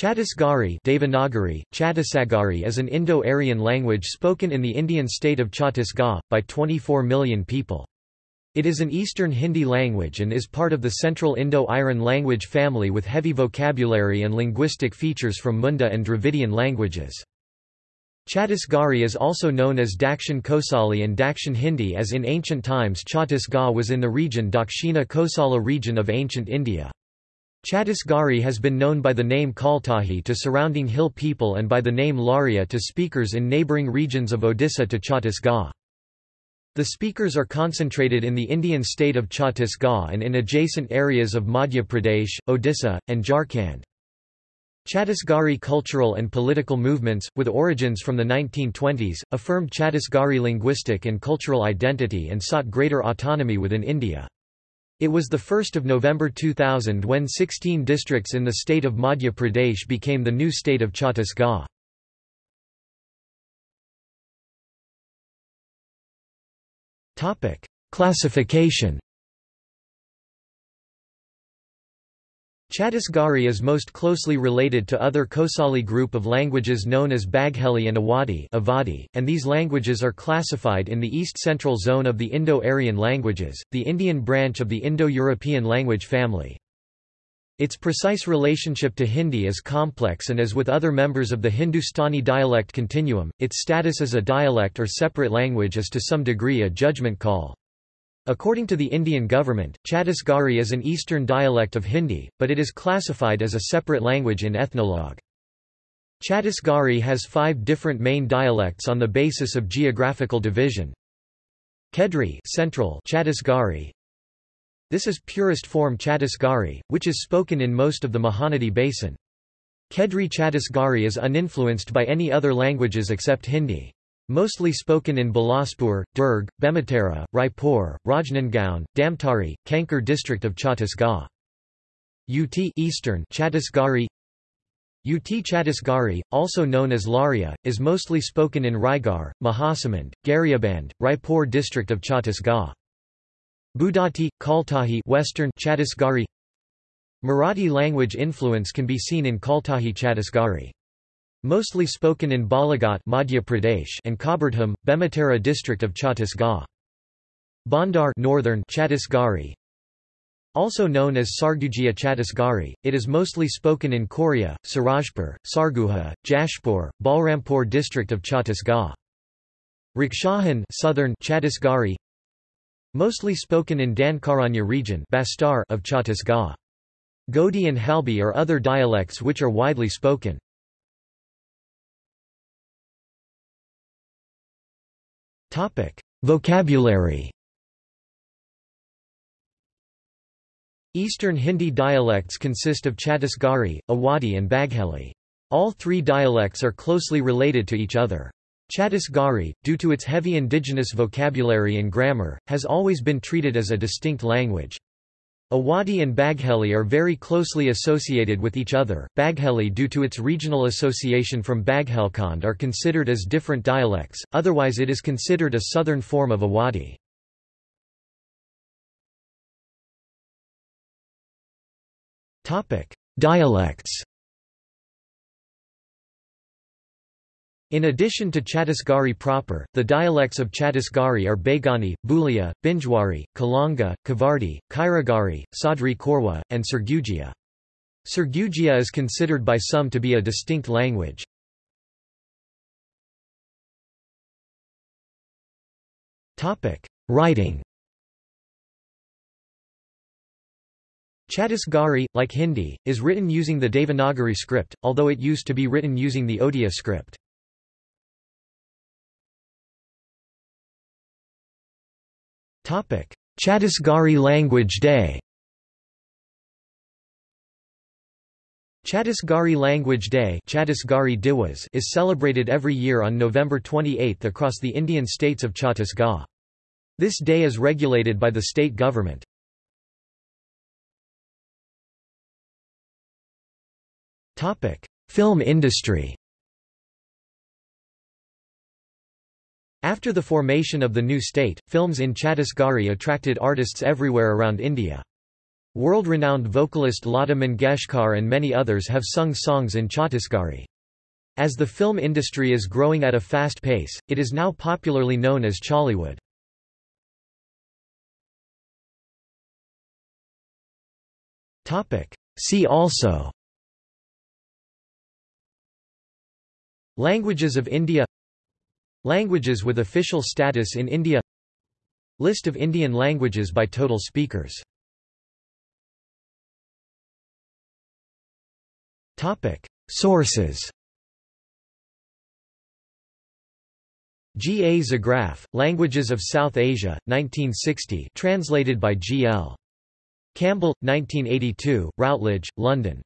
Chhattisgarhi Devanagari, Chhattisgarhi is an Indo-Aryan language spoken in the Indian state of Chhattisgarh, by 24 million people. It is an Eastern Hindi language and is part of the Central Indo-Aryan language family with heavy vocabulary and linguistic features from Munda and Dravidian languages. Chhattisgarhi is also known as Dakshin Kosali and Dakshin Hindi as in ancient times Chhattisgarh was in the region Dakshina Kosala region of ancient India. Chhattisgarhi has been known by the name Kaltahi to surrounding hill people and by the name Laria to speakers in neighbouring regions of Odisha to Chhattisgarh. The speakers are concentrated in the Indian state of Chhattisgarh and in adjacent areas of Madhya Pradesh, Odisha, and Jharkhand. Chhattisgarhi cultural and political movements, with origins from the 1920s, affirmed Chhattisgarhi linguistic and cultural identity and sought greater autonomy within India. It was 1 November 2000 when 16 districts in the state of Madhya Pradesh became the new state of Chhattisgarh. Classification Chhattisgarhi is most closely related to other Kosali group of languages known as Bagheli and Awadhi and these languages are classified in the East-Central zone of the Indo-Aryan languages, the Indian branch of the Indo-European language family. Its precise relationship to Hindi is complex and as with other members of the Hindustani dialect continuum, its status as a dialect or separate language is to some degree a judgment call. According to the Indian government, Chhattisgarhi is an eastern dialect of Hindi, but it is classified as a separate language in Ethnologue. Chhattisgarhi has five different main dialects on the basis of geographical division. Kendri Central Chhattisgarhi. This is purest form Chhattisgarhi, which is spoken in most of the Mahanadi Basin. Kendri Chhattisgarhi is uninfluenced by any other languages except Hindi. Mostly spoken in Bilaspur, Durg, Bemetara, Raipur, Rajnandgaon, Dhamtari, Kanker district of Chhattisgarh. UT Eastern Chhattisgarhi UT Chhattisgarhi, also known as Laria, is mostly spoken in Raigarh, Mahasamund, Gariaband, Raipur district of Chhattisgarh. Budati, Kaltahi Western Chhattisgarhi Marathi language influence can be seen in Kaltahi Chhattisgarhi. Mostly spoken in Balaghat Madhya Pradesh and Kabirdham, Bemetara district of Chhattisgarh. Bandar Northern Chhattisgarhi also known as Sargujiya Chhattisgarhi, it is mostly spoken in Korea, Surajpur, Sarguja, Jashpur, Balrampur district of Chhattisgarh. Rakshahan Southern Chhattisgarhi Mostly spoken in Dandakaranya region Bastar of Chhattisgarh. Gondi and Halbi are other dialects which are widely spoken. Vocabulary. Eastern Hindi dialects consist of Chhattisgarhi, Awadhi and Bagheli. All three dialects are closely related to each other. Chhattisgarhi, due to its heavy indigenous vocabulary and grammar, has always been treated as a distinct language. Awadhi and Bagheli are very closely associated with each other. Bagheli due to its regional association from Baghelkhand are considered as different dialects, otherwise it is considered a southern form of Awadhi. Dialects In addition to Chhattisgarhi proper, the dialects of Chhattisgarhi are Baigani, Bulia, Binjwari, Kalanga, Kavardi, Kairagari, Sadri Korwa, and Sargujiya. Sargujiya is considered by some to be a distinct language. Writing Chhattisgarhi, like Hindi, is written using the Devanagari script, although it used to be written using the Odia script. Chhattisgarhi Language Day Chhattisgarhi Language Day is celebrated every year on November 28 across the Indian states of Chhattisgarh. This day is regulated by the state government. Film industry After the formation of the new state, films in Chhattisgarhi attracted artists everywhere around India. World-renowned vocalist Lata Mangeshkar and many others have sung songs in Chhattisgarhi. As the film industry is growing at a fast pace, it is now popularly known as Chollywood. See also Languages of India Languages with official status in India List of Indian languages by total speakers Sources G. A. Zograph, Languages of South Asia, 1960 translated by G. L. Campbell, 1982, Routledge, London.